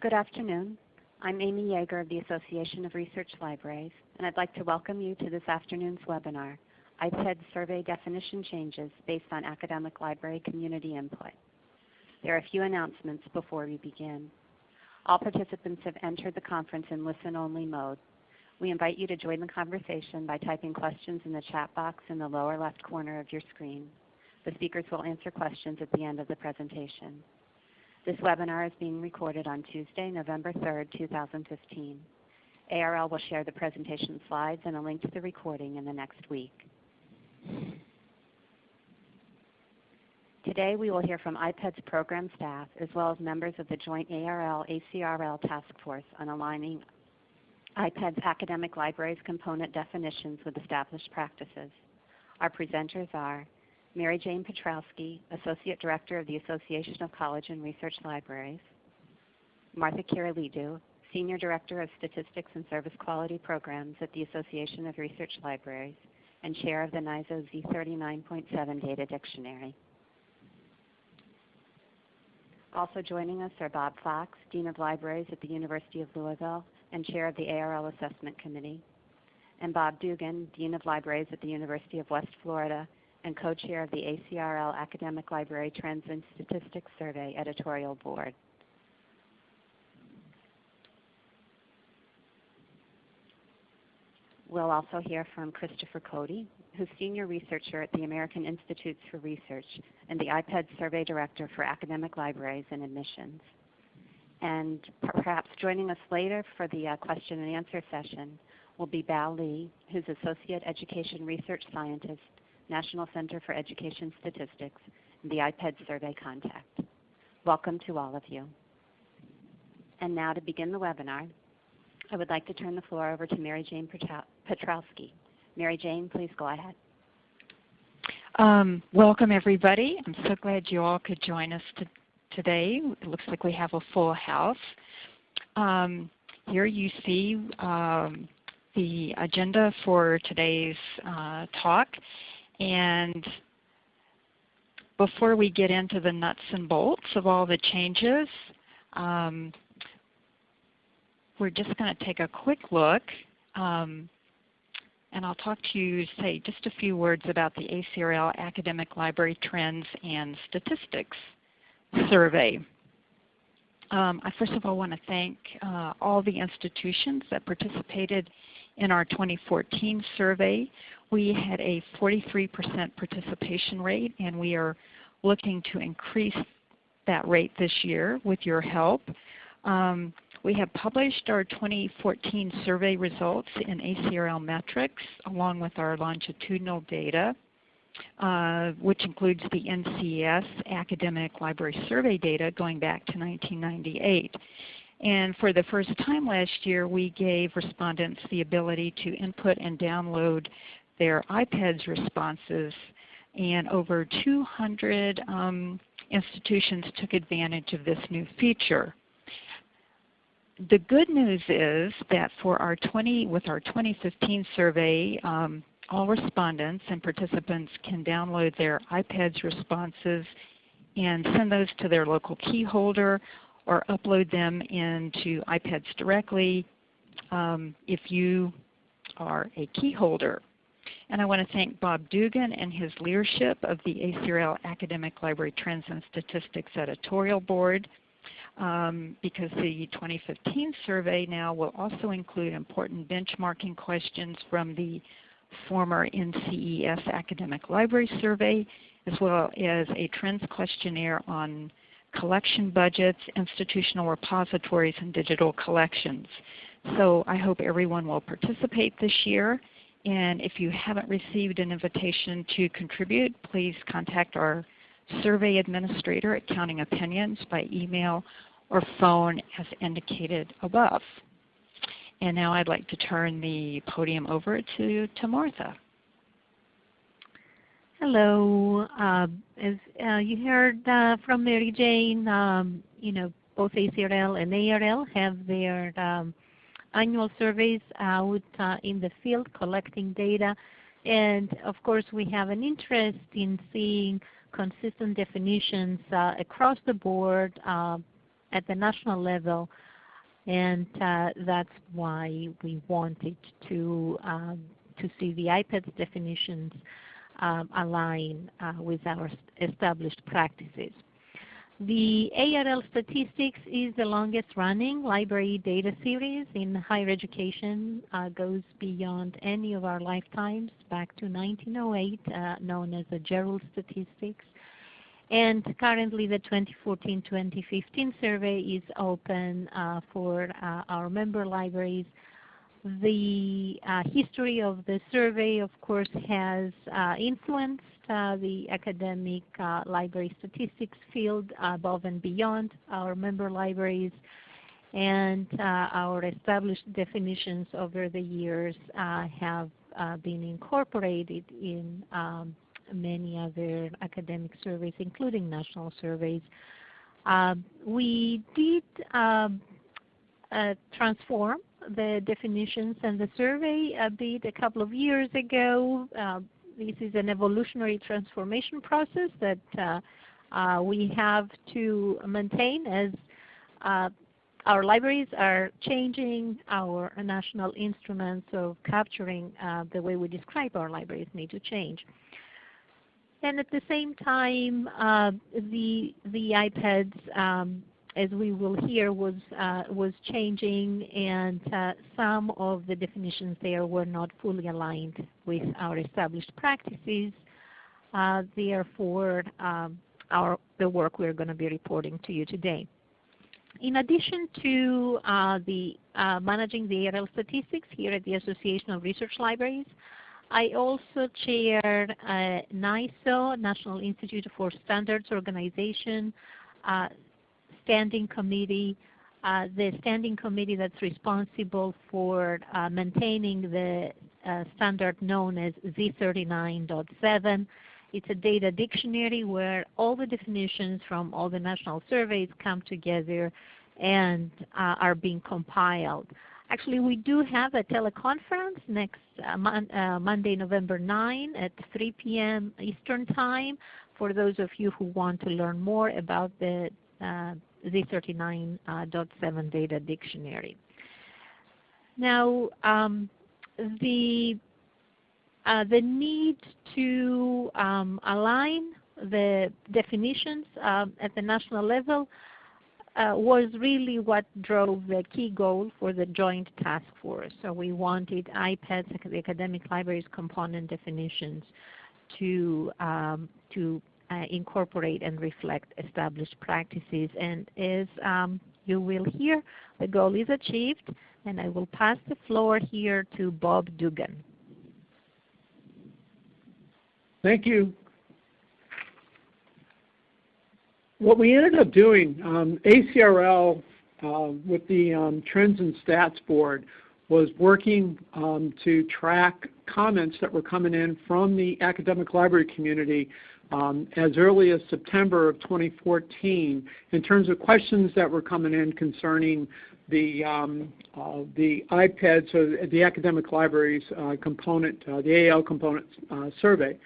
Good afternoon. I'm Amy Yeager of the Association of Research Libraries, and I'd like to welcome you to this afternoon's webinar, IPED Survey Definition Changes Based on Academic Library Community Input. There are a few announcements before we begin. All participants have entered the conference in listen-only mode. We invite you to join the conversation by typing questions in the chat box in the lower left corner of your screen. The speakers will answer questions at the end of the presentation. This webinar is being recorded on Tuesday, November 3, 2015. ARL will share the presentation slides and a link to the recording in the next week. Today we will hear from IPEDS program staff as well as members of the joint ARL-ACRL task force on aligning IPEDS academic libraries component definitions with established practices. Our presenters are Mary Jane Petrowski, Associate Director of the Association of College and Research Libraries, Martha Kyrillidou, Senior Director of Statistics and Service Quality Programs at the Association of Research Libraries, and Chair of the NISO Z39.7 Data Dictionary. Also joining us are Bob Fox, Dean of Libraries at the University of Louisville and Chair of the ARL Assessment Committee, and Bob Dugan, Dean of Libraries at the University of West Florida and co-chair of the ACRL Academic Library Trends and Statistics Survey Editorial Board. We'll also hear from Christopher Cody, who's Senior Researcher at the American Institutes for Research and the IPED Survey Director for Academic Libraries and Admissions. And perhaps joining us later for the uh, question and answer session will be Bao Lee, who's Associate Education Research Scientist, National Center for Education Statistics, and the IPED Survey Contact. Welcome to all of you. And now to begin the webinar, I would like to turn the floor over to Mary Jane Petrowski. Mary Jane, please go ahead. Um, welcome everybody. I'm so glad you all could join us to, today. It looks like we have a full house. Um, here you see um, the agenda for today's uh, talk. And before we get into the nuts and bolts of all the changes, um, we're just going to take a quick look um, and I'll talk to you, say just a few words about the ACRL Academic Library Trends and Statistics Survey. Um, I first of all want to thank uh, all the institutions that participated in our 2014 survey. We had a 43% participation rate and we are looking to increase that rate this year with your help. Um, we have published our 2014 survey results in ACRL metrics along with our longitudinal data, uh, which includes the NCES academic library survey data going back to 1998. And for the first time last year, we gave respondents the ability to input and download their IPEDS responses, and over 200 um, institutions took advantage of this new feature the good news is that for our 20, with our 2015 survey, um, all respondents and participants can download their IPEDS responses and send those to their local key holder or upload them into IPEDS directly um, if you are a key holder. And I want to thank Bob Dugan and his leadership of the ACRL Academic Library Trends and Statistics Editorial Board um, because the 2015 survey now will also include important benchmarking questions from the former NCES Academic Library Survey, as well as a trends questionnaire on collection budgets, institutional repositories, and digital collections. So I hope everyone will participate this year. And if you haven't received an invitation to contribute, please contact our survey administrator at Counting Opinions by email or phone as indicated above. And now I'd like to turn the podium over to, to Martha. Hello. Uh, as uh, you heard uh, from Mary Jane, um, you know, both ACRL and ARL have their um, annual surveys out uh, in the field collecting data. And of course we have an interest in seeing consistent definitions uh, across the board uh, at the national level And that's why we wanted to, um, to see the IPEDS definitions um, align with our established practices. The ARL Statistics is the longest running library data series in higher education, uh, goes beyond any of our lifetimes back to 1908, uh, known as the Gerould Statistics. And currently the 2014-2015 survey is open uh, for uh, our member libraries. The uh, history of the survey of course has uh, influenced uh, the academic uh, library statistics field above and beyond our member libraries and uh, our established definitions over the years have been incorporated in um, many other academic surveys, including national surveys. Uh, we did um, uh, transform the definitions and the survey a bit a couple of years ago. Uh, this is an evolutionary transformation process that uh, we have to maintain as uh, our libraries are changing, our national instruments of capturing uh, the way we describe our libraries need to change. And at the same time, uh, the, the IPEDS um, as we will hear, was, uh, was changing and uh, some of the definitions there were not fully aligned with our established practices. Uh, therefore, um, our, the work we're going to be reporting to you today. In addition to uh, the uh, managing the ARL statistics here at the Association of Research Libraries, I also chair uh, NISO, National Institute for Standards Organization, uh, standing committee, uh, the standing committee that's responsible for uh, maintaining the uh, standard known as Z39.7. It's a data dictionary where all the definitions from all the national surveys come together and uh, are being compiled. Actually, we do have a teleconference next uh, mon uh, Monday, November 9 at 3 p.m. Eastern Time for those of you who want to learn more about the Z39.7 data dictionary. Now, um, the, uh, the need to um, align the definitions um, at the national level uh, was really what drove the key goal for the joint task force. So we wanted IPEDS, the academic libraries component definitions, to, um, to uh, incorporate and reflect established practices. And as um, you will hear, the goal is achieved. And I will pass the floor here to Bob Dugan. Thank you. What we ended up doing, um, ACRL uh, with the um, Trends and Stats Board was working um, to track comments that were coming in from the academic library community um, as early as September of 2014 in terms of questions that were coming in concerning the, um, uh, the IPEDS, or the academic libraries uh, component, uh, the AL component uh, survey.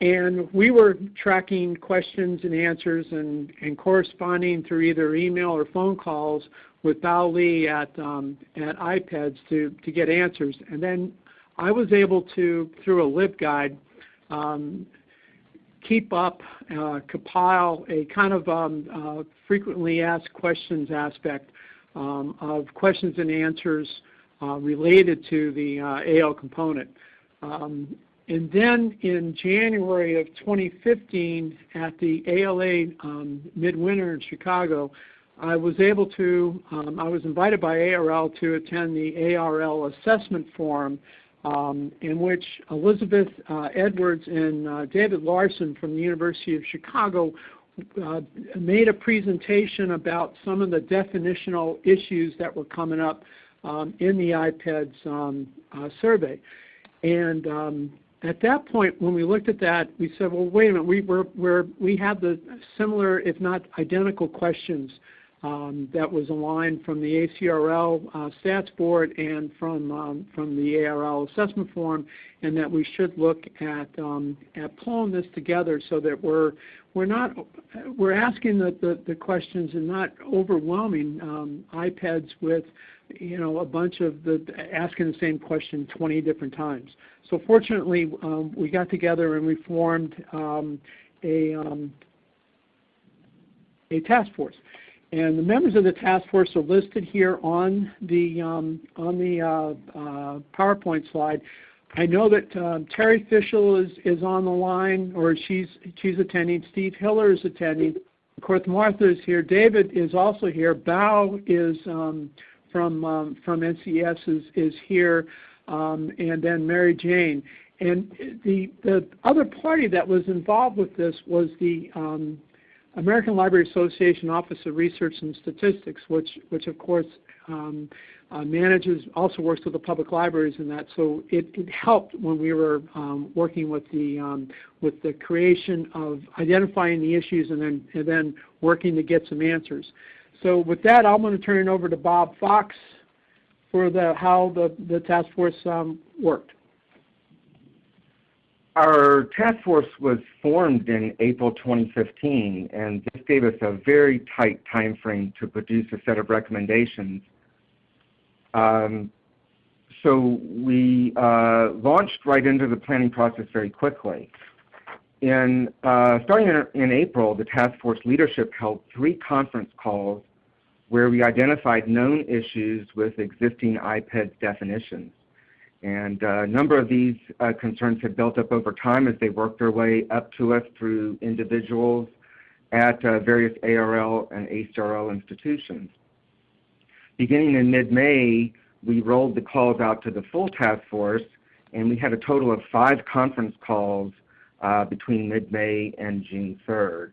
And we were tracking questions and answers and, and corresponding through either email or phone calls with Bao Li at, um, at IPEDS to, to get answers. And then I was able to, through a LibGuide, um, keep up, uh, compile a kind of um, uh, frequently asked questions aspect um, of questions and answers uh, related to the uh, AL component. Um, and then in January of 2015 at the ALA um, Midwinter in Chicago, I was able to, um, I was invited by ARL to attend the ARL assessment forum um, in which Elizabeth uh, Edwards and uh, David Larsen from the University of Chicago uh, made a presentation about some of the definitional issues that were coming up um, in the IPEDS um, uh, survey. And um, at that point, when we looked at that, we said, well, wait a minute, we, we're, we have the similar, if not identical questions um, that was aligned from the ACRL uh, Stats Board and from um, from the ARL Assessment Forum, and that we should look at um, at pulling this together so that we're we're not we're asking the, the, the questions and not overwhelming um, IPEDS with you know a bunch of the asking the same question 20 different times. So fortunately, um, we got together and we formed um, a a task force. And the members of the task force are listed here on the um, on the uh, uh, PowerPoint slide. I know that um, Terri Fishel is, is on the line, or she's she's attending. Steve Hiller is attending. Of course, Martha is here. David is also here. Bao is um, from um, from NCES is is here, um, and then Mary Jane. And the the other party that was involved with this was the um, American Library Association Office of Research and Statistics, which, which of course um, uh, manages, also works with the public libraries and that. So it, it helped when we were um, working with the, um, with the creation of identifying the issues and then, and then working to get some answers. So with that, I'm going to turn it over to Bob Fox for the, how the, the task force um, worked. Our task force was formed in April 2015, and this gave us a very tight time frame to produce a set of recommendations. Um, so we uh, launched right into the planning process very quickly. In, uh, starting in, in April, the task force leadership held three conference calls where we identified known issues with existing IPEDS definitions. And uh, a number of these uh, concerns have built up over time as they worked their way up to us through individuals at uh, various ARL and ACRL institutions. Beginning in mid-May, we rolled the calls out to the full task force, and we had a total of five conference calls uh, between mid-May and June 3rd.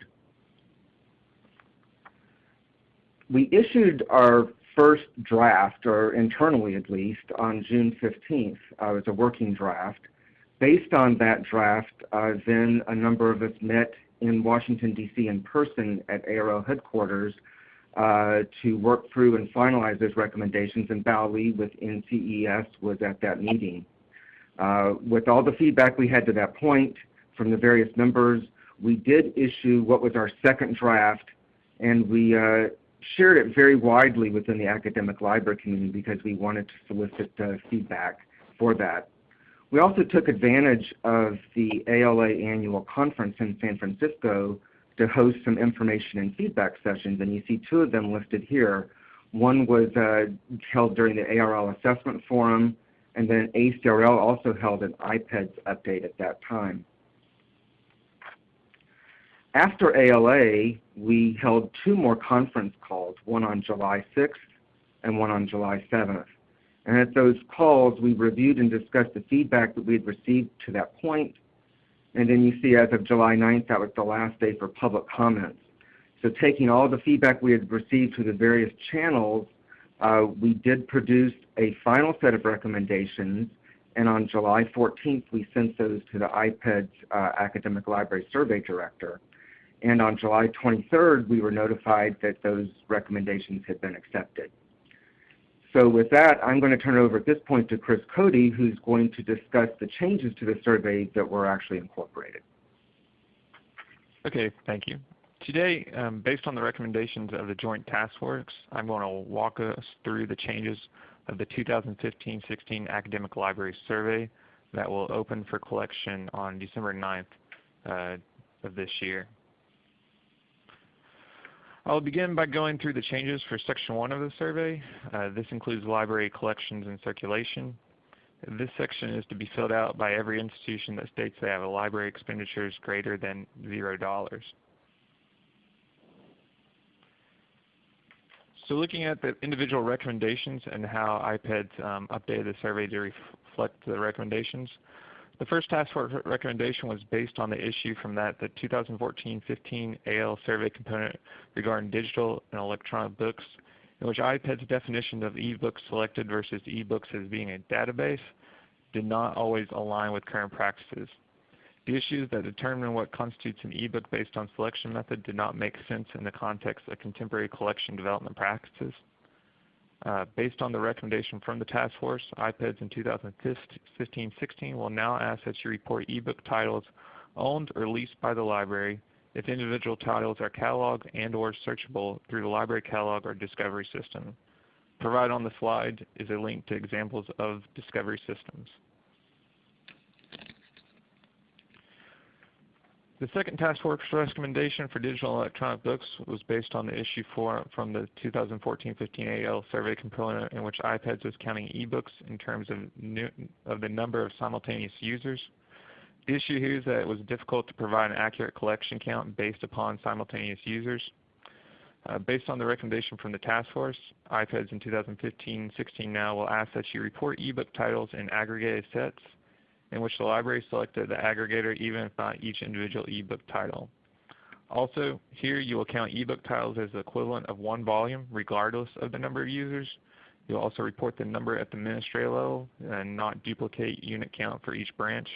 We issued our first draft, or internally at least, on June 15th. Uh, it was a working draft. Based on that draft, uh, then a number of us met in Washington, D.C. in person at ARL headquarters uh, to work through and finalize those recommendations, and Bao Li with NCES was at that meeting. Uh, with all the feedback we had to that point from the various members, we did issue what was our second draft, and we uh, shared it very widely within the academic library community because we wanted to solicit uh, feedback for that. We also took advantage of the ALA annual conference in San Francisco to host some information and feedback sessions, and you see two of them listed here. One was uh, held during the ARL Assessment Forum, and then ACRL also held an IPEDS update at that time. After ALA, we held two more conference calls, one on July 6th and one on July 7th. And at those calls, we reviewed and discussed the feedback that we had received to that point. And then you see as of July 9th, that was the last day for public comments. So taking all the feedback we had received through the various channels, uh, we did produce a final set of recommendations. And on July 14th, we sent those to the IPEDS uh, Academic Library Survey Director. And on July 23rd, we were notified that those recommendations had been accepted. So with that, I'm going to turn it over at this point to Chris Cody, who's going to discuss the changes to the survey that were actually incorporated. Okay, thank you. Today, um, based on the recommendations of the Joint Task Force, I'm going to walk us through the changes of the 2015-16 Academic Library Survey that will open for collection on December 9th uh, of this year. I'll begin by going through the changes for Section 1 of the survey. Uh, this includes library collections and circulation. This section is to be filled out by every institution that states they have a library expenditures greater than $0. So looking at the individual recommendations and how IPEDS um, updated the survey to reflect the recommendations, the first task force recommendation was based on the issue from that the 2014-15 AL survey component regarding digital and electronic books, in which IPEDS definition of e-books selected versus e-books as being a database did not always align with current practices. The issues that determine what constitutes an e-book based on selection method did not make sense in the context of contemporary collection development practices. Uh, based on the recommendation from the task force, IPEDS in 2015-16 will now ask that you report ebook titles owned or leased by the library if individual titles are cataloged and or searchable through the library catalog or discovery system. Provided on the slide is a link to examples of discovery systems. The second task force recommendation for digital electronic books was based on the issue from the 2014-15 AL survey component in which IPEDS was counting ebooks in terms of, new, of the number of simultaneous users. The issue here is that it was difficult to provide an accurate collection count based upon simultaneous users. Uh, based on the recommendation from the task force, IPEDS in 2015-16 now will ask that you report ebook titles in aggregated sets in which the library selected the aggregator even if not each individual ebook title. Also, here you will count ebook titles as the equivalent of one volume regardless of the number of users. You'll also report the number at the administrator level and not duplicate unit count for each branch.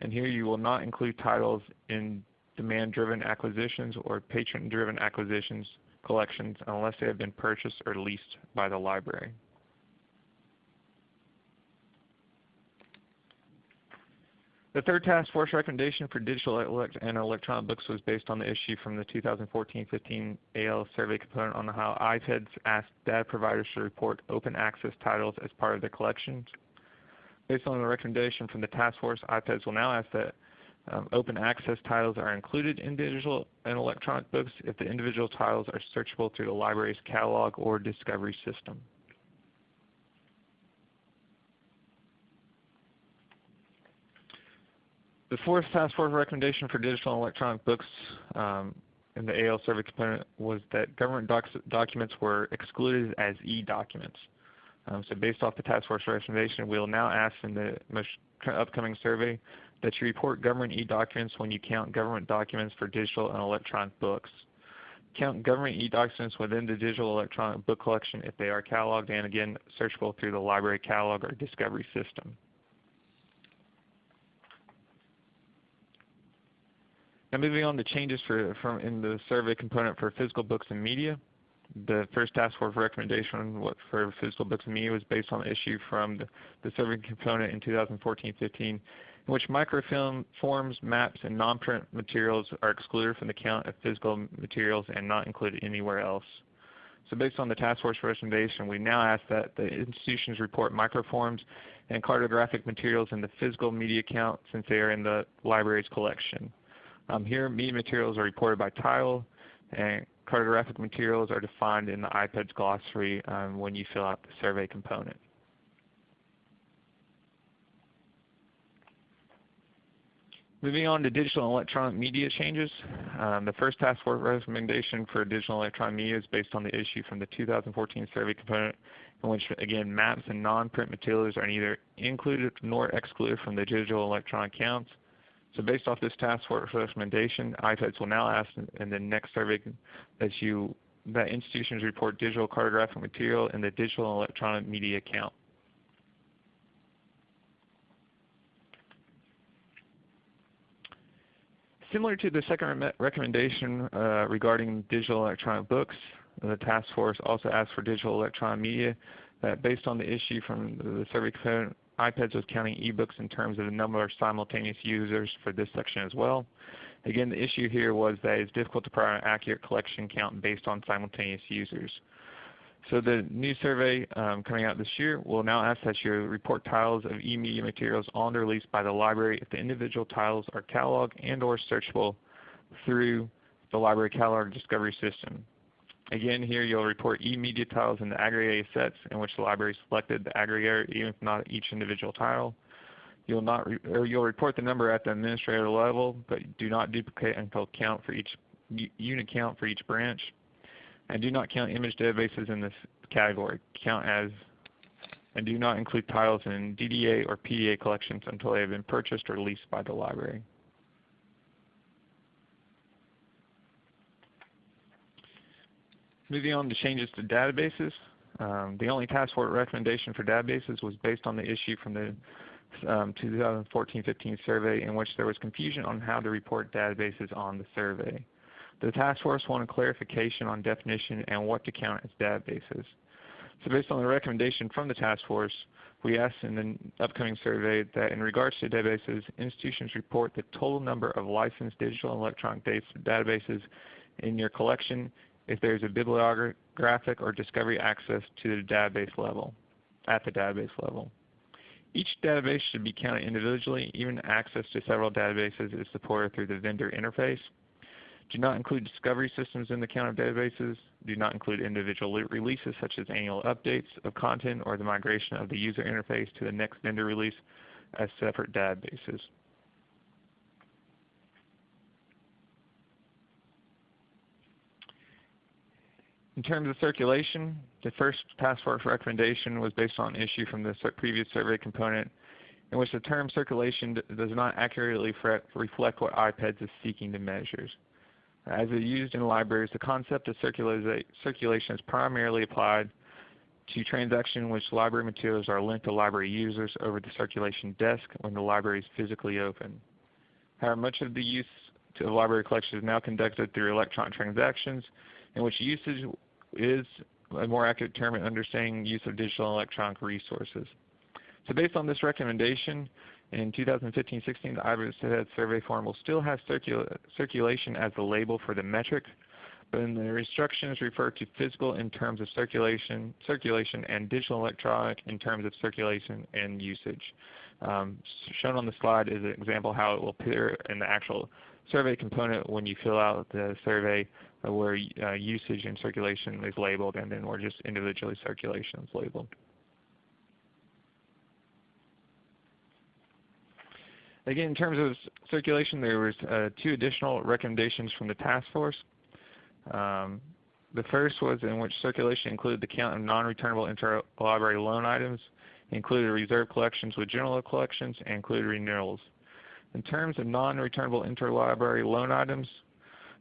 And here you will not include titles in demand-driven acquisitions or patron-driven acquisitions collections unless they have been purchased or leased by the library. The third task force recommendation for digital elect and electronic books was based on the issue from the 2014-15 AL survey component on how IPEDS asked data providers to report open access titles as part of their collections. Based on the recommendation from the task force, IPEDS will now ask that um, open access titles are included in digital and electronic books if the individual titles are searchable through the library's catalog or discovery system. The fourth task force recommendation for digital and electronic books um, in the AL survey component was that government docs documents were excluded as e-documents. Um, so based off the task force recommendation, we will now ask in the most upcoming survey that you report government e-documents when you count government documents for digital and electronic books. Count government e-documents within the digital electronic book collection if they are cataloged and again searchable through the library catalog or discovery system. Now moving on to changes for, from in the survey component for physical books and media. The first task force recommendation for physical books and media was based on the issue from the, the survey component in 2014-15 in which microfilm forms, maps, and non-print materials are excluded from the count of physical materials and not included anywhere else. So based on the task force recommendation, we now ask that the institutions report microforms and cartographic materials in the physical media count since they are in the library's collection. Um, here, media materials are reported by title, and cartographic materials are defined in the IPEDS glossary um, when you fill out the survey component. Moving on to digital and electronic media changes. Um, the first task force recommendation for digital and electronic media is based on the issue from the 2014 survey component in which again maps and non-print materials are neither included nor excluded from the digital and electronic counts. So based off this task force recommendation, IPEDS will now ask in the next survey that you that institutions report digital cartographic material in the digital and electronic media count. Similar to the second re recommendation uh, regarding digital electronic books, the task force also asked for digital electronic media that based on the issue from the survey IPEDS was counting ebooks in terms of the number of simultaneous users for this section as well. Again, the issue here was that it's difficult to provide an accurate collection count based on simultaneous users. So the new survey um, coming out this year will now ask that you report titles of e-media materials on or leased by the library if the individual titles are cataloged and or searchable through the library catalog discovery system. Again, here you'll report e-media titles in the aggregated sets in which the library selected the aggregator, even if not each individual tile. You'll not or you'll report the number at the administrator level, but do not duplicate until count for each unit count for each branch. And do not count image databases in this category. Count as and do not include titles in DDA or PDA collections until they have been purchased or leased by the library. Moving on to changes to databases. Um, the only task force recommendation for databases was based on the issue from the um, 2014-15 survey in which there was confusion on how to report databases on the survey. The task force wanted clarification on definition and what to count as databases. So based on the recommendation from the task force, we asked in the upcoming survey that in regards to databases, institutions report the total number of licensed digital and electronic databases in your collection if there is a bibliographic or discovery access to the database level, at the database level. Each database should be counted individually, even access to several databases is supported through the vendor interface. Do not include discovery systems in the count of databases. Do not include individual releases such as annual updates of content or the migration of the user interface to the next vendor release as separate databases. In terms of circulation, the first task force recommendation was based on an issue from the previous survey component in which the term circulation does not accurately reflect what IPEDS is seeking to measure. As it used in libraries, the concept of circulation is primarily applied to transactions in which library materials are lent to library users over the circulation desk when the library is physically open. However, much of the use of library collections is now conducted through electronic transactions in which usage is a more accurate term in understanding use of digital electronic resources. So based on this recommendation, in 2015-16 the IPEDS survey form will still have circula circulation as the label for the metric, but in the instructions refer to physical in terms of circulation, circulation and digital electronic in terms of circulation and usage. Um, shown on the slide is an example how it will appear in the actual survey component when you fill out the survey where uh, usage and circulation is labeled and then where just individually circulation is labeled. Again, in terms of circulation, there was uh, two additional recommendations from the task force. Um, the first was in which circulation included the count of non-returnable interlibrary loan items, included reserve collections with general collections, and included renewals. In terms of non-returnable interlibrary loan items,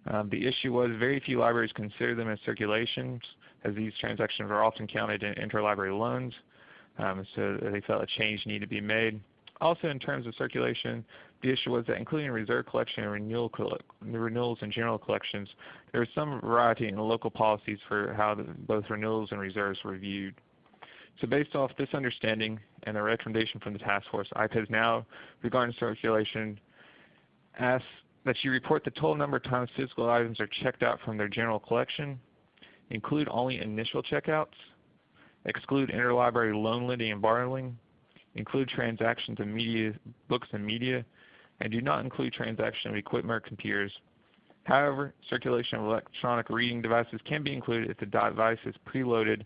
um, the issue was very few libraries consider them as circulations, as these transactions are often counted in interlibrary loans. Um, so they felt a change needed to be made. Also in terms of circulation, the issue was that including reserve collection and renewal renewals and general collections, there was some variety in local policies for how the, both renewals and reserves were viewed. So based off this understanding and the recommendation from the task force, IPEDS now, regarding circulation, asks that you report the total number of times physical items are checked out from their general collection, include only initial checkouts, exclude interlibrary loan lending and borrowing, include transactions of media, books and media, and do not include transaction of equipment or computers. However, circulation of electronic reading devices can be included if the device is preloaded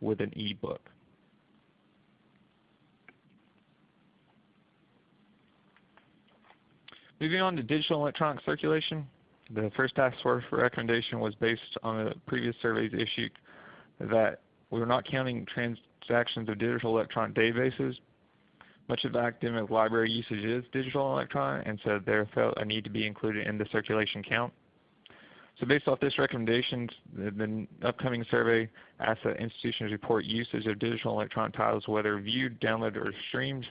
with an e-book. Moving on to digital electronic circulation, the first task force recommendation was based on the previous surveys issued that we were not counting transactions of digital electronic databases much of academic library usage is digital electronic, and so there felt a need to be included in the circulation count. So based off this recommendation, the, the upcoming survey asks that institutions report usage of digital electronic titles, whether viewed, downloaded, or streamed.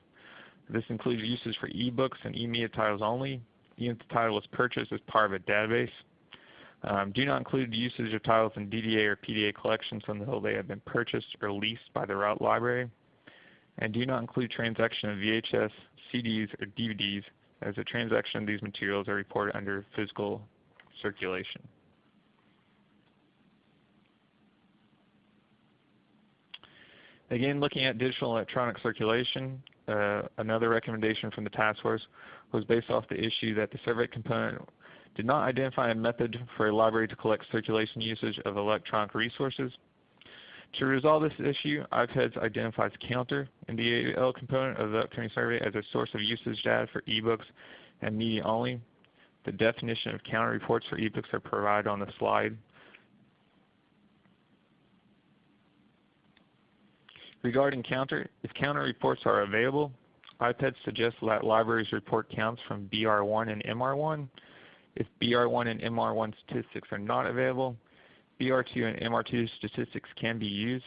This includes uses for ebooks and e-media titles only, the title was purchased as part of a database. Um, do not include usage of titles in DDA or PDA collections until they have been purchased or leased by the route library and do not include transaction of VHS, CDs, or DVDs as the transaction of these materials are reported under physical circulation. Again, looking at digital electronic circulation, uh, another recommendation from the task force was based off the issue that the survey component did not identify a method for a library to collect circulation usage of electronic resources. To resolve this issue, IPEDS identifies Counter in the AL component of the upcoming survey as a source of usage data for ebooks and media only. The definition of counter reports for ebooks are provided on the slide. Regarding counter, if counter reports are available, IPEDS suggests that libraries report counts from BR1 and MR1. If BR1 and MR1 statistics are not available, BR2 and MR2 statistics can be used.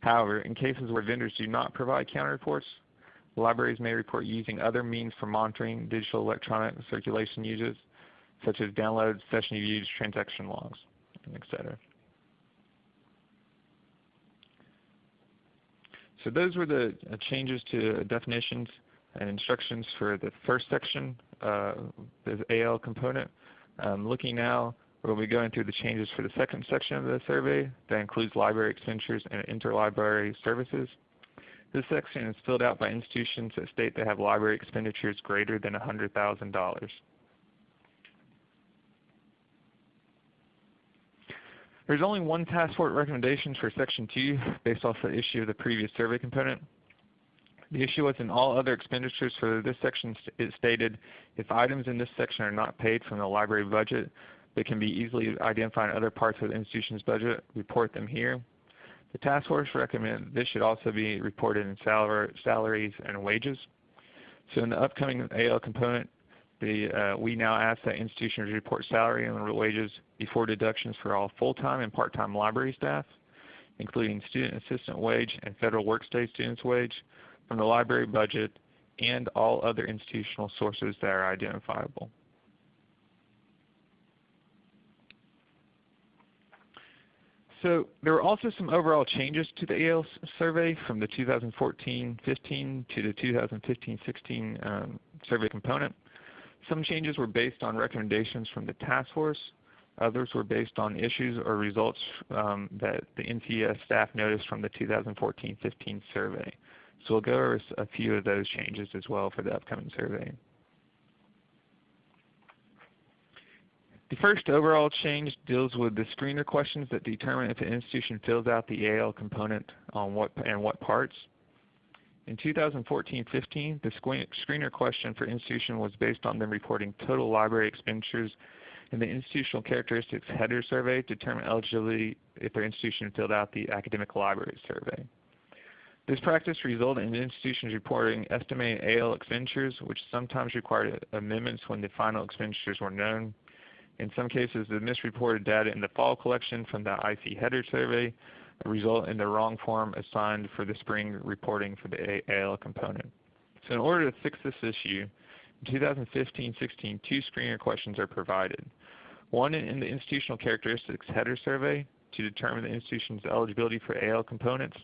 However, in cases where vendors do not provide counter reports, libraries may report using other means for monitoring digital electronic circulation uses, such as downloads, session views, transaction logs, etc. So those were the uh, changes to definitions and instructions for the first section, uh, the AL component. Um, looking now, we'll be going through the changes for the second section of the survey that includes library expenditures and interlibrary services. This section is filled out by institutions that state they have library expenditures greater than $100,000. There's only one task force recommendation for Section 2 based off the issue of the previous survey component. The issue was in all other expenditures for this section it stated if items in this section are not paid from the library budget they can be easily identified in other parts of the institution's budget, report them here. The task force recommends this should also be reported in salaries and wages. So in the upcoming AL component, the, uh, we now ask that institutions report salary and wages before deductions for all full-time and part-time library staff, including student assistant wage and federal workstudy students wage from the library budget and all other institutional sources that are identifiable. So there were also some overall changes to the AL survey from the 2014-15 to the 2015-16 um, survey component. Some changes were based on recommendations from the task force. Others were based on issues or results um, that the NCES staff noticed from the 2014-15 survey. So we'll go over a few of those changes as well for the upcoming survey. The first overall change deals with the screener questions that determine if an institution fills out the AL component on what and what parts. In 2014-15, the screener question for institution was based on them reporting total library expenditures and the institutional characteristics header survey determined eligibility if their institution filled out the academic library survey. This practice resulted in institutions reporting estimated AL expenditures, which sometimes required amendments when the final expenditures were known. In some cases, the misreported data in the fall collection from the IC header survey result in the wrong form assigned for the spring reporting for the AL component. So in order to fix this issue, in 2015-16, two screener questions are provided. One in the institutional characteristics header survey to determine the institution's eligibility for AL components,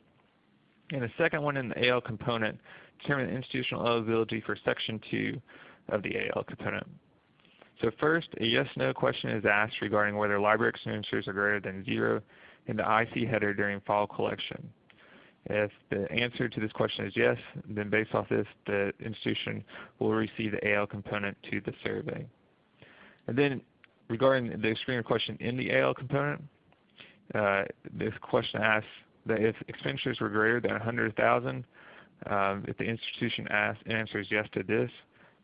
and a second one in the AL component to determine the institutional eligibility for section 2 of the AL component. So first, a yes-no question is asked regarding whether library expenditures are greater than zero in the IC header during fall collection. If the answer to this question is yes, then based off this, the institution will receive the AL component to the survey. And then regarding the screener question in the AL component, uh, this question asks that if expenditures were greater than 100,000, um, if the institution asks, answers yes to this,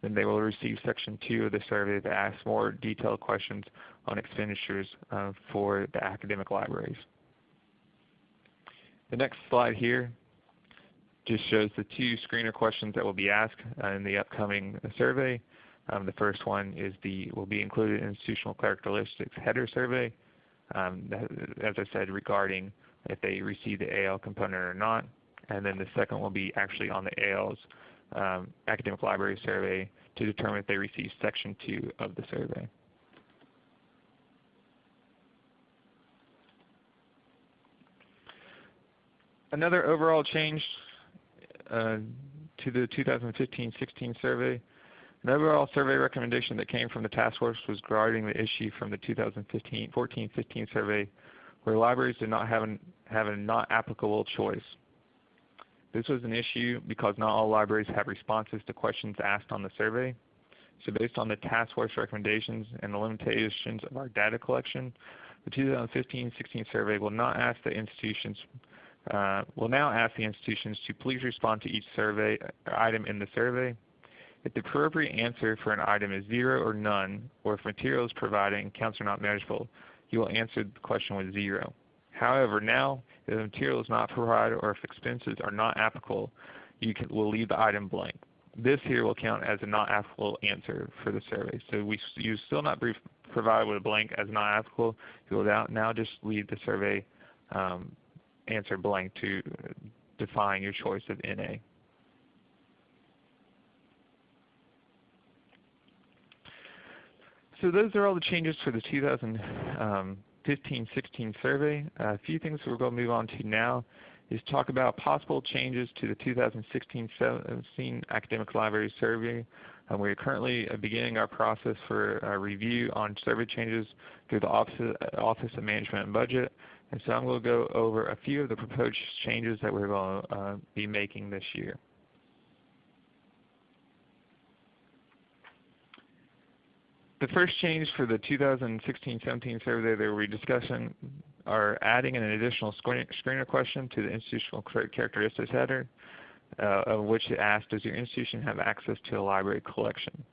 then they will receive section 2 of the survey that asks more detailed questions on expenditures uh, for the academic libraries. The next slide here just shows the two screener questions that will be asked uh, in the upcoming survey. Um, the first one is the will be included in institutional characteristics header survey, um, as I said, regarding if they receive the AL component or not. And then the second will be actually on the AL's um, academic library survey to determine if they receive section 2 of the survey. Another overall change uh, to the 2015-16 survey, an overall survey recommendation that came from the task force was regarding the issue from the 2014-15 survey where libraries did not have, an, have a not applicable choice. This was an issue because not all libraries have responses to questions asked on the survey. So based on the task force recommendations and the limitations of our data collection, the 2015-16 survey will not ask the institutions uh, will now ask the institutions to please respond to each survey uh, item in the survey. If the appropriate answer for an item is zero or none, or if materials provided and counts are not measurable, you will answer the question with zero. However, now if the material is not provided or if expenses are not applicable, you can, will leave the item blank. This here will count as a not applicable answer for the survey. So we, you still not be provided with a blank as not applicable. You will now, now just leave the survey um, answer blank to define your choice of NA. So those are all the changes for the 2015-16 survey. A few things we're going to move on to now is talk about possible changes to the 2016-17 Academic Library Survey. Uh, we are currently uh, beginning our process for uh, review on survey changes through the Office of Management and Budget. And so I'm going to go over a few of the proposed changes that we're going to uh, be making this year. The first change for the 2016-17 survey that we're discussing are adding an additional screener question to the institutional characteristics header, uh, of which it asks, does your institution have access to a library collection?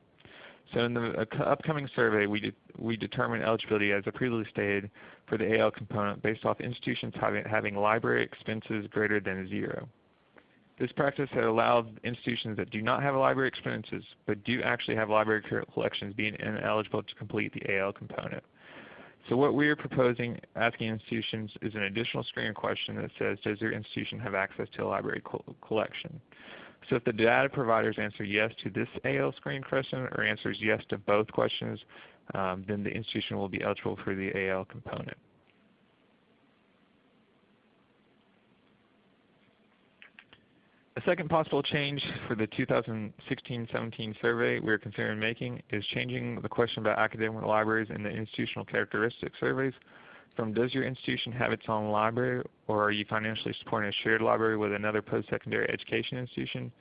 So in the uh, upcoming survey, we, de we determine eligibility, as I previously stated, for the AL component based off institutions having, having library expenses greater than zero. This practice has allowed institutions that do not have library expenses but do actually have library collections being ineligible to complete the AL component. So what we are proposing asking institutions is an additional screening question that says, does your institution have access to a library co collection? So if the data providers answer yes to this AL screen question or answers yes to both questions, um, then the institution will be eligible for the AL component. A second possible change for the 2016-17 survey we are considering making is changing the question about academic libraries in the institutional characteristics surveys from does your institution have its own library or are you financially supporting a shared library with another post-secondary education institution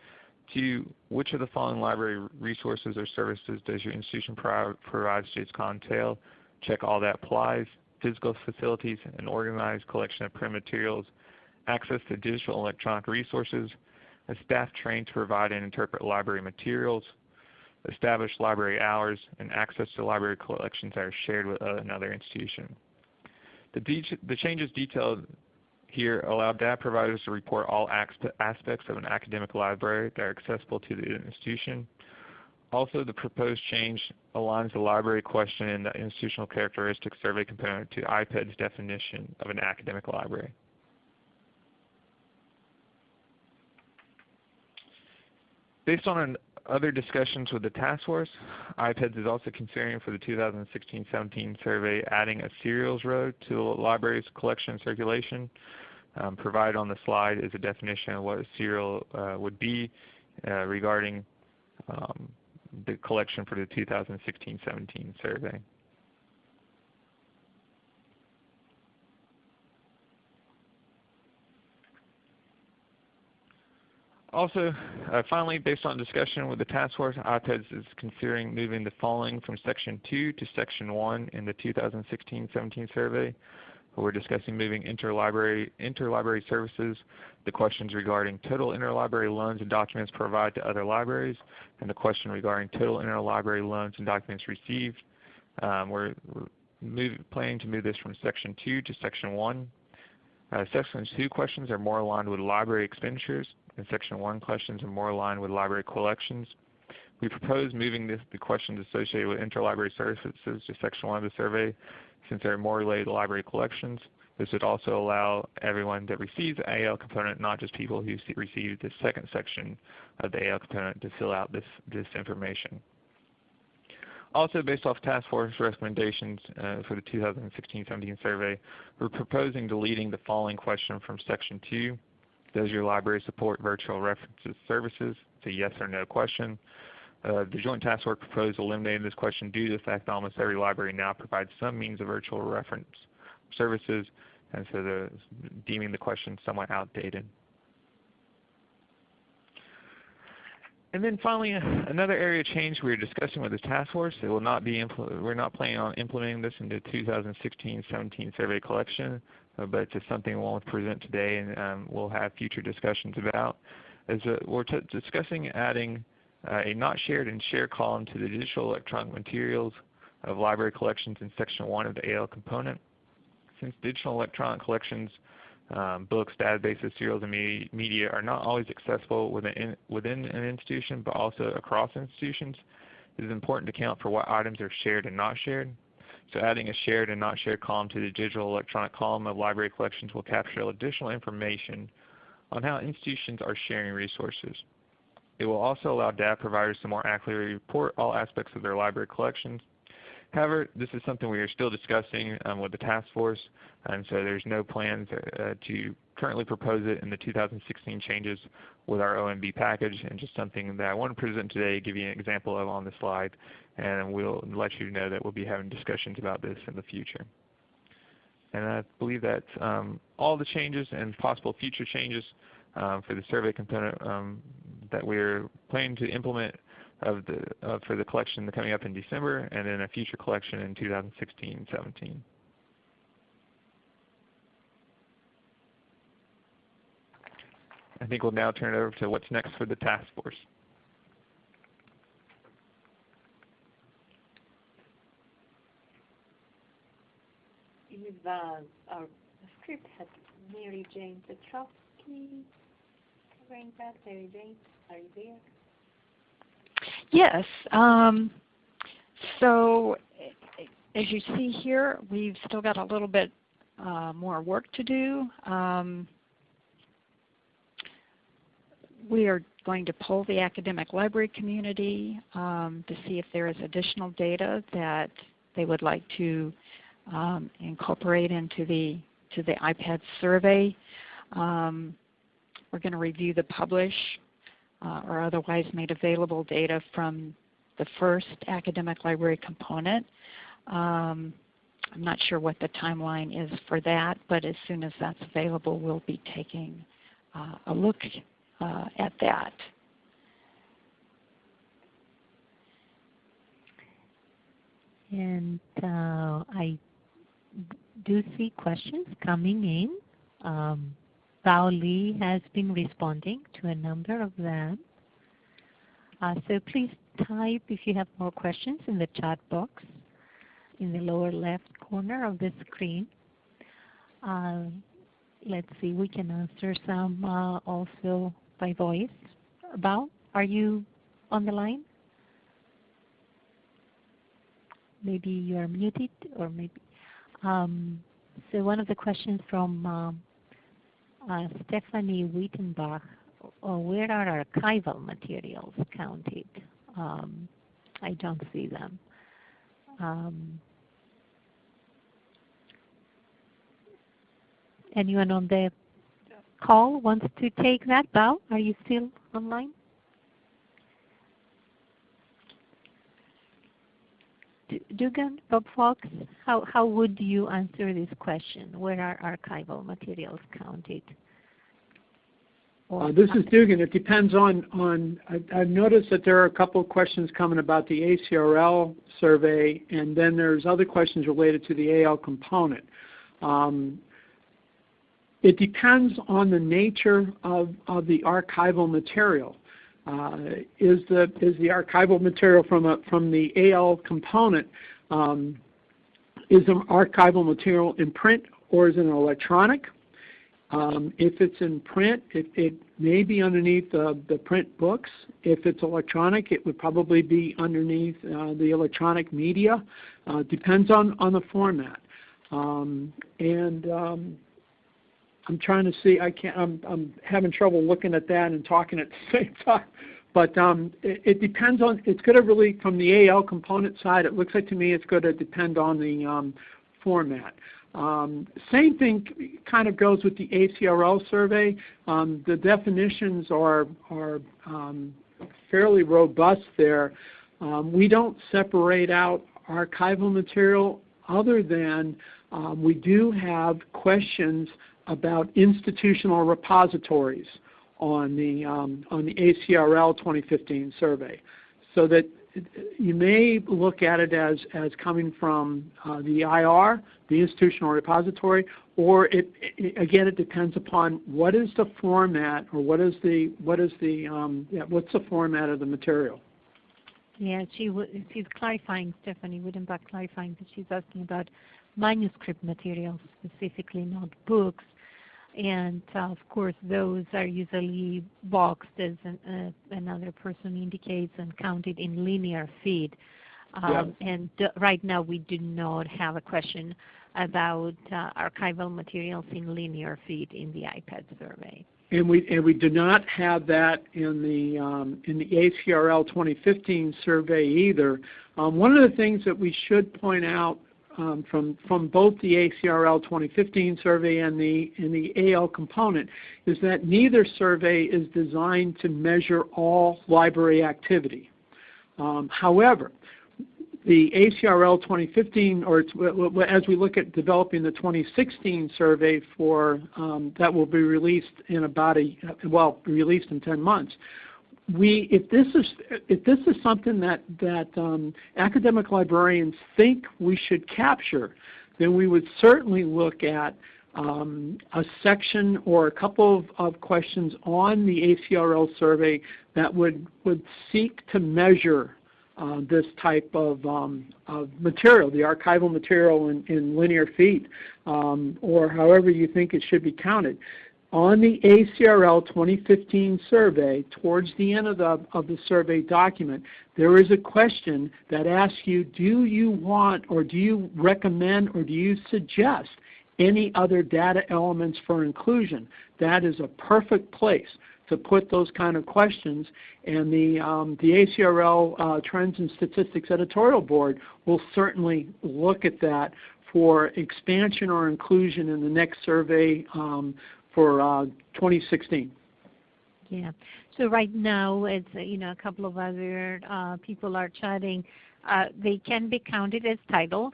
to which of the following library resources or services does your institution pro provide to its clientele? Check all that applies. Physical facilities, an organized collection of print materials, access to digital electronic resources, a staff trained to provide and interpret library materials, established library hours, and access to library collections that are shared with uh, another institution. The, changes detailed here allow data providers to report all aspects of an academic library that are accessible to the institution. Also, the proposed change aligns the library question in the institutional characteristics survey component to IPEDS definition of an academic library. Based on other discussions with the task force, IPEDS is also considering for the 2016-17 survey adding a serials row to the library's collection circulation. Um, provided on the slide is a definition of what a serial uh, would be uh, regarding um, the collection for the 2016-17 survey. Also, uh, finally, based on discussion with the task force, IPEDS is considering moving the following from Section 2 to Section 1 in the 2016-17 survey. We're discussing moving interlibrary, interlibrary services, the questions regarding total interlibrary loans and documents provided to other libraries, and the question regarding total interlibrary loans and documents received. Um, we're, we're move, planning to move this from Section 2 to Section 1. Uh, section 2 questions are more aligned with library expenditures, and Section 1 questions are more aligned with library collections. We propose moving this, the questions associated with interlibrary services to Section 1 of the survey since they're more related to library collections. This would also allow everyone that receives the AL component, not just people who receive the second section of the AL component to fill out this, this information. Also, based off task force recommendations uh, for the 2016-17 survey, we're proposing deleting the following question from Section 2. Does your library support virtual references services? It's a yes or no question. Uh, the Joint Task Force proposed eliminating this question due to the fact that almost every library now provides some means of virtual reference services, and so the, deeming the question somewhat outdated. And then finally, another area of change we are discussing with the task force. It will not be we're not planning on implementing this in the 2016-17 survey collection, uh, but it's just something we'll present today and um, we'll have future discussions about. Is that we're discussing adding uh, a not shared and shared column to the digital electronic materials of library collections in section 1 of the AL component. Since digital electronic collections, um, books, databases, serials, and media are not always accessible within, within an institution but also across institutions, it is important to account for what items are shared and not shared. So adding a shared and not shared column to the digital electronic column of library collections will capture additional information on how institutions are sharing resources. It will also allow data providers to more accurately report all aspects of their library collections. However, this is something we are still discussing um, with the task force, and so there's no plans uh, to currently propose it in the 2016 changes with our OMB package, and just something that I want to present today, give you an example of on the slide, and we'll let you know that we'll be having discussions about this in the future. And I believe that um, all the changes and possible future changes um, for the survey component um, that we're planning to implement of the, uh, for the collection coming up in December and then a future collection in 2016-17. I think we'll now turn it over to what's next for the task force. Is uh, our script has Mary Jane Petrowski covering that. Mary Jane, are you there? Yes. Um, so as you see here, we've still got a little bit uh, more work to do. Um, we are going to poll the academic library community um, to see if there is additional data that they would like to um, incorporate into the to the IPEDS survey. Um, we're going to review the publish uh, or otherwise made available data from the first academic library component. Um, I'm not sure what the timeline is for that, but as soon as that's available, we'll be taking uh, a look uh, at that. And uh, I do see questions coming in. Um, Bao Li has been responding to a number of them. Uh, so please type if you have more questions in the chat box in the lower left corner of the screen. Uh, let's see, we can answer some uh, also by voice. Bao, are you on the line? Maybe you are muted or maybe. Um, so one of the questions from um, Stephanie Wittenbach, uh, where are archival materials counted? Um, I don't see them. Um, anyone on the call wants to take that? Bao, are you still online? Dugan, Bob Fox, how, how would you answer this question? Where are archival materials counted? Uh, this is Dugan. It depends on, on I, have noticed that there are a couple of questions coming about the ACRL survey, and then there's other questions related to the AL component. Um, it depends on the nature of, of the archival material. Uh, is the is the archival material from a from the AL component um, is the archival material in print or is it electronic? Um, if it's in print, it, it may be underneath the print books. If it's electronic, it would probably be underneath uh, the electronic media. Uh, depends on, on the format. Um, and um, I'm trying to see. I can't. I'm, I'm having trouble looking at that and talking at the same time. But um, it, it, depends on. It's going to really from the AL component side. It looks like to me it's going to depend on the um, format. Um, same thing kind of goes with the ACRL survey. Um, the definitions are are um, fairly robust there. Um, we don't separate out archival material other than we do have questions about institutional repositories on the um, on the ACRL 2015 survey, so that you may look at it as as coming from uh, the IR, the institutional repository, or it, it, again it depends upon what is the format or what is the what is the um, yeah, what's the format of the material. Yeah, she she's clarifying, Stephanie Wittenbach clarifying that she's asking about manuscript materials specifically, not books. And uh, of course, those are usually boxed, as an, uh, another person indicates, and counted in linear feet. Um, And right now, we do not have a question about uh, archival materials in linear feet in the IPEDS survey. And we and we do not have that in the um, in the ACRL 2015 survey either. Um, one of the things that we should point out um, from from both the ACRL 2015 survey and the and the AL component is that neither survey is designed to measure all library activity. Um, however, the ACRL 2015, or as we look at developing the 2016 survey for um, that will be released in about a well released in 10 months. We, if this is if this is something that that um, academic librarians think we should capture, then we would certainly look at um, a section or a couple of, of, questions on the ACRL survey that would would seek to measure uh, this type of, um, of, material, the archival material in, in linear feet, um, or however you think it should be counted. On the ACRL 2015 survey, towards the end of the, of the survey document, there is a question that asks you, do you want or do you recommend or do you suggest any other data elements for inclusion? That is a perfect place to put those kind of questions. And the, um, the ACRL uh, Trends and Statistics Editorial Board will certainly look at that for expansion or inclusion in the next survey um, for uh, 2016. Yeah. So right now, it's uh, you know a couple of other uh, people are chatting. Uh, they can be counted as titles.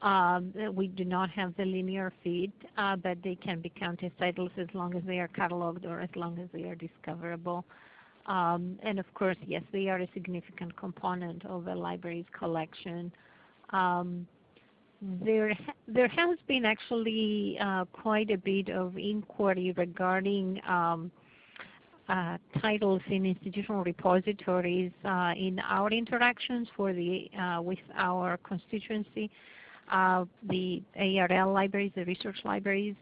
Um, we do not have the linear feet, uh, but they can be counted as titles as long as they are cataloged or as long as they are discoverable. Um, and of course, yes, they are a significant component of a library's collection. Um, there, there has been actually uh, quite a bit of inquiry regarding um, uh, titles in institutional repositories uh, in our interactions for the, uh, with our constituency uh, the ARL libraries, the research libraries,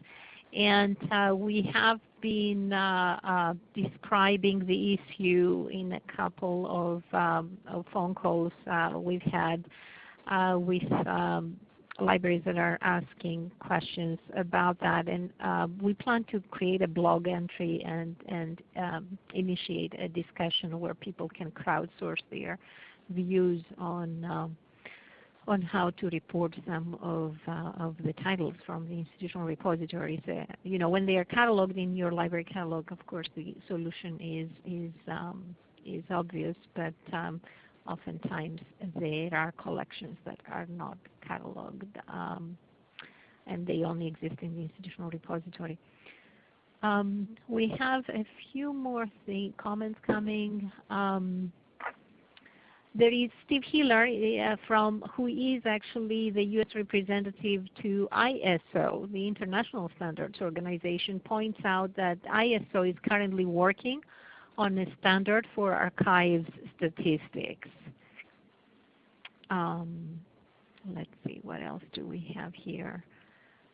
and uh, we have been describing the issue in a couple of, um, of phone calls we've had with um, libraries that are asking questions about that. And we plan to create a blog entry and, and um, initiate a discussion where people can crowdsource their views on um, on how to report some of, uh, of the titles from the institutional repositories. Uh, you know, when they are cataloged in your library catalog, of course, the solution is is um, is obvious, but um, oftentimes there are collections that are not cataloged, um, and they only exist in the institutional repository. Um, we have a few more comments coming. Um, there is Steve Hiller uh, from who is actually the U.S. representative to ISO, the International Standards Organization, points out that ISO is currently working on a standard for archives statistics. Um, let's see, what else do we have here?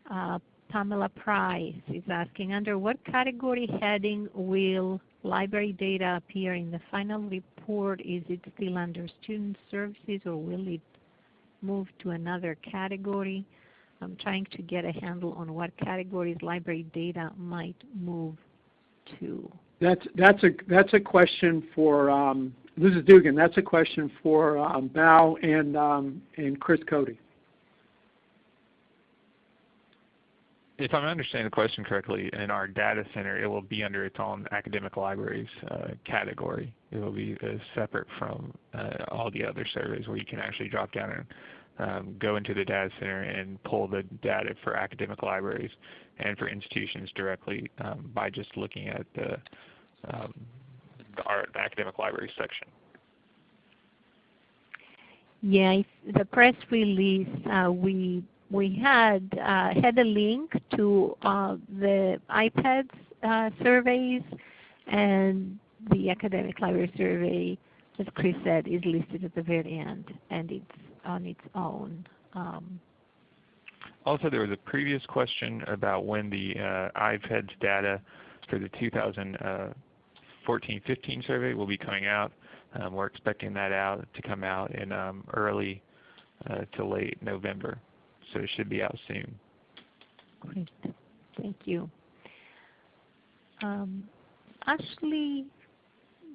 Uh, Pamela Price is asking, under what category heading will library data appear in the final report? Is it still under student services or will it move to another category? I'm trying to get a handle on what categories library data might move to. That's, that's, a, that's a question for, um, this is Dugan, that's a question for um, Bao and, um, and Chris Cody. if I'm understanding the question correctly, in our data center, it will be under its own academic libraries uh, category. It will be uh, separate from uh, all the other surveys where you can actually drop down and um, go into the data center and pull the data for academic libraries and for institutions directly um, by just looking at the, um, the academic library section? Yes, the press release uh, we we had uh, had a link to uh, the IPEDS uh, surveys and the academic library survey, as Chris said, is listed at the very end, and it's on its own. Um, also, there was a previous question about when the uh, IPEDS data for the 2000 uh, 14-15 survey will be coming out. Um, we're expecting that out to come out in um, early uh, to late November, so it should be out soon. Great, thank you. Um, Ashley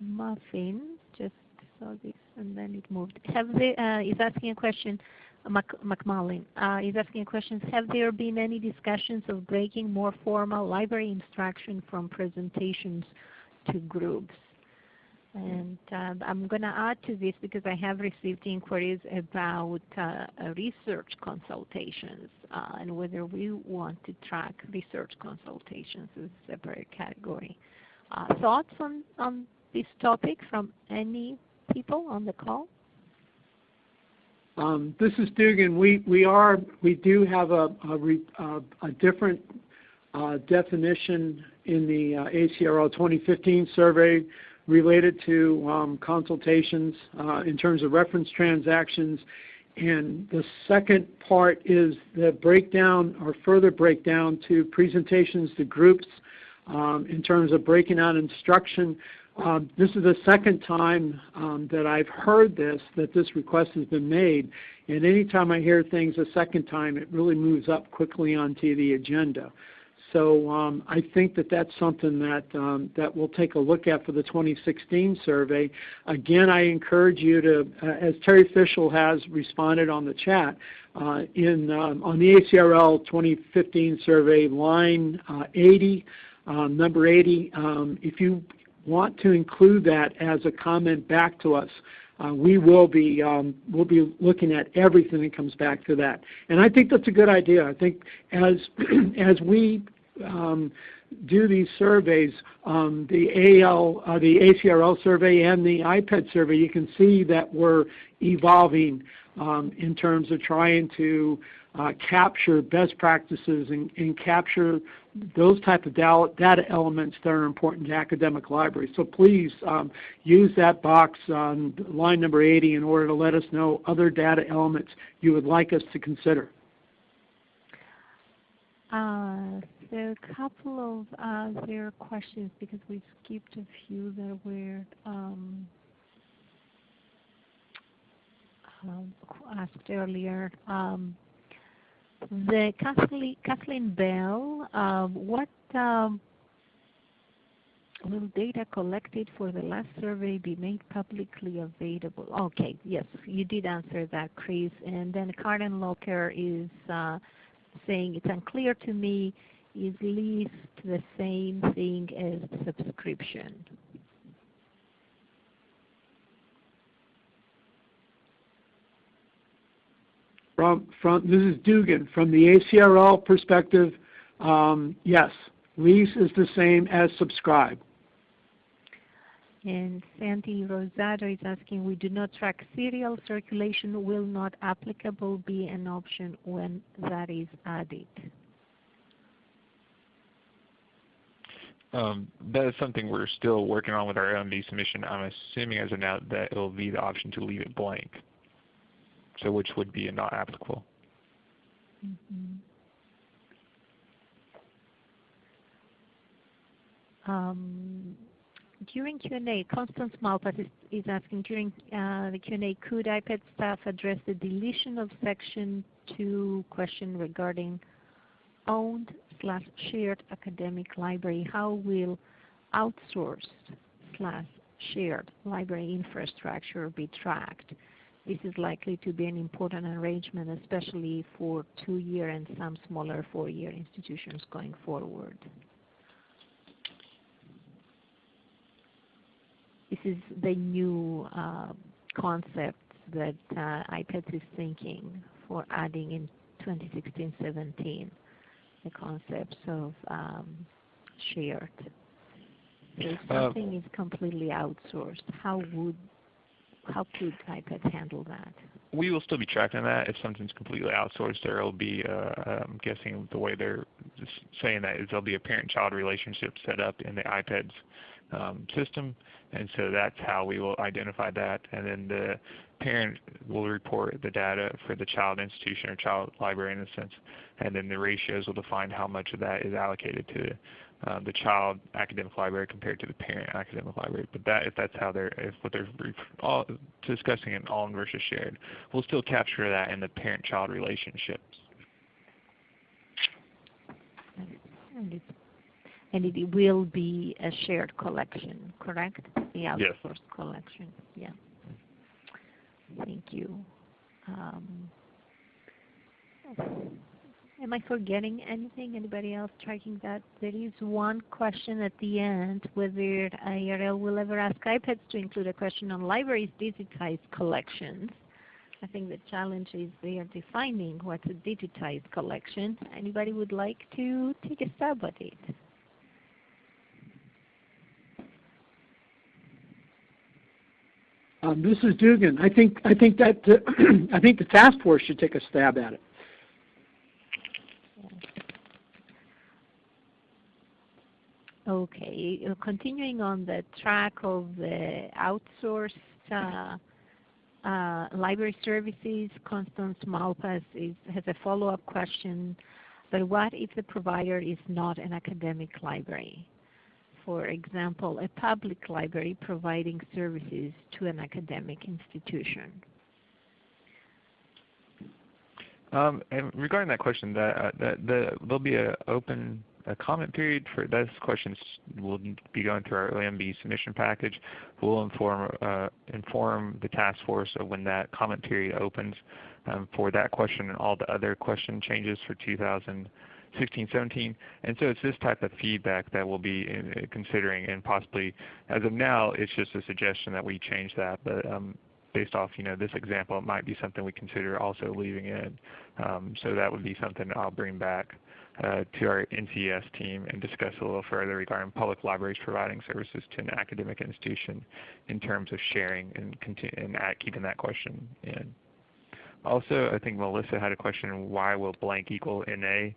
Muffin just saw this and then it moved. Have they, uh, is asking a question. Uh, Mac McMullen uh, is asking a question. Have there been any discussions of breaking more formal library instruction from presentations? To groups? And uh, I'm going to add to this because I have received inquiries about uh, research consultations uh, and whether we want to track research consultations as a separate category. Uh, thoughts on, on this topic from any people on the call? Um, this is Dugan. We we are we do have a a, re, uh, a different uh, definition in the uh, ACRL 2015 survey related to um, consultations uh, in terms of reference transactions. And the second part is the breakdown or further breakdown to presentations to groups um, in terms of breaking out instruction. Um, this is the second time um, that I've heard this, that this request has been made. And anytime I hear things a second time, it really moves up quickly onto the agenda. So um, I think that that's something that um, that we'll take a look at for the 2016 survey. Again, I encourage you to, uh, as Terri Fishel has responded on the chat, uh, in um, on the ACRL 2015 survey, line uh, 80, um, number 80. Um, if you want to include that as a comment back to us, uh, we will be um, we'll be looking at everything that comes back to that. And I think that's a good idea. I think as as we um, do these surveys, um, the AL, uh, the ACRL survey and the IPEDS survey, you can see that we're evolving um, in terms of trying to uh, capture best practices and, and, capture those type of data elements that are important to academic libraries. So please um, use that box on line number 80 in order to let us know other data elements you would like us to consider. Uh, there are a couple of uh, there questions because we skipped a few that were um, um, asked earlier. Um, the Kathleen, Kathleen Bell, what will data collected for the last survey be made publicly available? Okay, yes, you did answer that, Chris. And then Karen Locker is uh, saying it's unclear to me is least the same thing as subscription. From, from, this is Dugan. From the ACRL perspective, um, yes, lease is the same as subscribe. And Sandy Rosado is asking, we do not track serial circulation. Will not applicable be an option when that is added? Um, that is something we're still working on with our OMB submission. I'm assuming as of now that it will be the option to leave it blank, so which would be not applicable. Mm -hmm. um, during Q&A, Constance Malpas is, is, asking, during uh, the Q&A, could IPEDS staff address the deletion of section 2 question regarding owned slash shared academic library? How will outsourced slash shared library infrastructure be tracked? This is likely to be an important arrangement, especially for two-year and some smaller four-year institutions going forward. This is the new uh, concept that uh, is thinking for adding in 2016-17 the concepts of um, shared. So if uh, something uh, is completely outsourced, how would how could IPEDS handle that? We will still be tracking that. If something's completely outsourced, there will be, uh, I'm guessing the way they're saying that is there'll be a parent-child relationship set up in the IPEDS um, system. And so that's how we will identify that. And then the parent will report the data for the child institution or child library in a sense. And then the ratios will define how much of that is allocated to uh, the child academic library compared to the parent academic library. But that, if that's how they're, if what they're all, discussing in all versus shared, we'll still capture that in the parent-child relationships. And it, will be a shared collection, correct? The Yes. outsourced collection. Yeah. Thank you. Um, am I forgetting anything? Anybody else tracking that? There is one question at the end whether ARL will ever ask IPEDS to include a question on libraries' digitized collections. I think the challenge is they are defining what's a digitized collection. Anybody would like to take a stab at it? Um, this is Dugan. I think I think that uh, I think the task force should take a stab at it. Okay, uh, continuing on the track of the outsourced uh, uh, library services, Constance Malpas is, has a follow-up question. But what if the provider is not an academic library? For example, a public library providing services to an academic institution. Um, regarding that question, that, uh, that the, there'll be an open a comment period for those questions. will be going through our OMB submission package. We'll inform uh, inform the task force of when that comment period opens um, for that question and all the other question changes for 2016, 17. And so it's this type of feedback that we'll be in, uh, considering and possibly, as of now, it's just a suggestion that we change that. But um, based off you know this example, it might be something we consider also leaving in. Um, so that would be something I'll bring back uh, to our NCES team and discuss a little further regarding public libraries providing services to an academic institution in terms of sharing and, and keeping that question in. Also, I think Melissa had a question, why will blank equal NA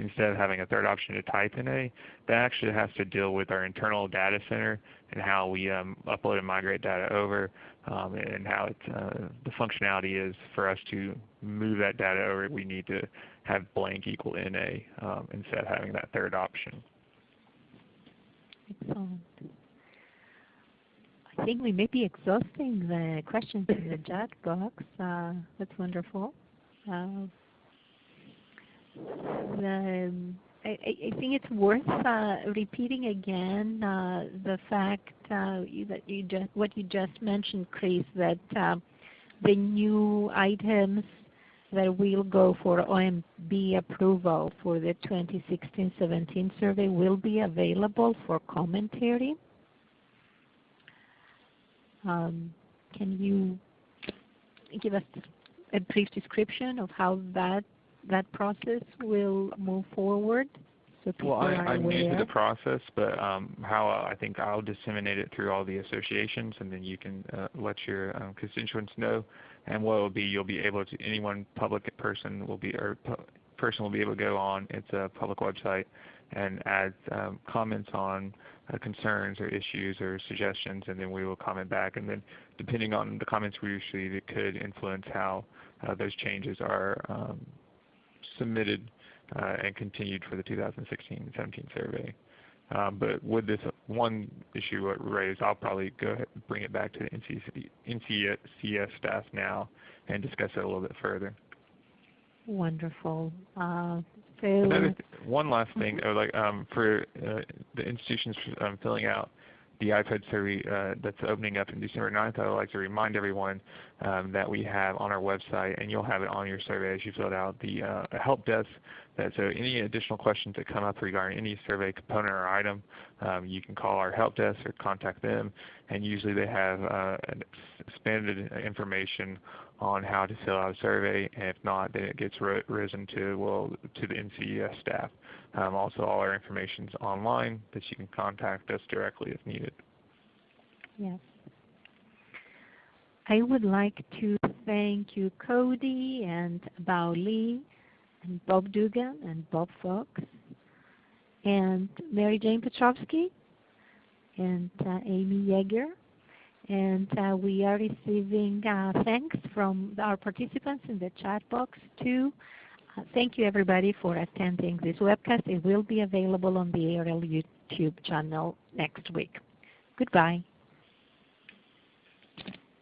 instead of having a third option to type in a, That actually has to deal with our internal data center and how we um, upload and migrate data over um, and how uh, the functionality is for us to move that data over. We need to have blank equal NA um, instead of having that third option. Excellent. I think we may be exhausting the questions in the chat box. Uh, that's wonderful. Uh, the, I, I, think it's worth uh, repeating again uh, the fact uh, that you just what you just mentioned, Chris, that uh, the new items that will go for OMB approval for the 2016-17 survey will be available for commentary. Um, can you give us a brief description of how that that process will move forward? So well, I, I'm new to the process, but um, how I think I'll disseminate it through all the associations, and then you can uh, let your um, constituents know. And what will be, you'll be able to anyone public person will be or person will be able to go on. It's a public website and add um, comments on uh, concerns or issues or suggestions, and then we will comment back. And then depending on the comments we receive, it could influence how uh, those changes are um, submitted uh, and continued for the 2016-17 survey. Um, but with this one issue raised, I'll probably go ahead and bring it back to the NCES staff now and discuss it a little bit further. Wonderful. Uh, so one last thing, mm -hmm. like um, for uh, the institutions um, filling out the IPEDS survey uh, that's opening up in December 9th, I would like to remind everyone um, that we have on our website, and you'll have it on your survey as you fill out, the uh, help desk. That, so any additional questions that come up regarding any survey component or item, um, you can call our help desk or contact them, and usually they have uh, expanded information on how to fill out a survey, and if not, then it gets risen to well to the NCES staff. Um, also, all our information is online that you can contact us directly if needed. Yes. I would like to thank you, Cody and Bao Li, and Bob Dugan and Bob Fox, and Mary Jane Petrowski, and uh, Amy Yeager. And uh, we are receiving uh, thanks from our participants in the chat box too. Uh, thank you everybody for attending this webcast. It will be available on the ARL YouTube channel next week. Goodbye.